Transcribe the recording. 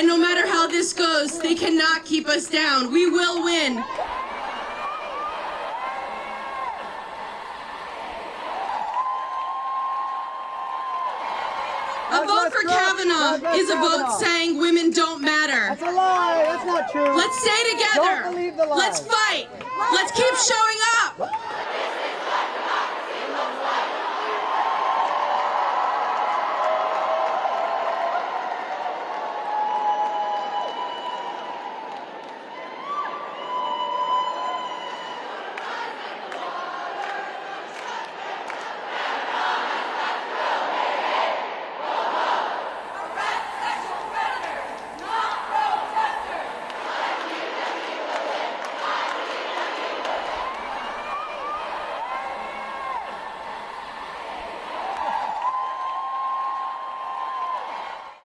And no matter how this goes, they cannot keep us down. We will win. A vote for Kavanaugh is a vote saying women don't matter. That's a lie. That's not true. Let's stay together. Don't believe the lie. Let's fight. Let's keep showing.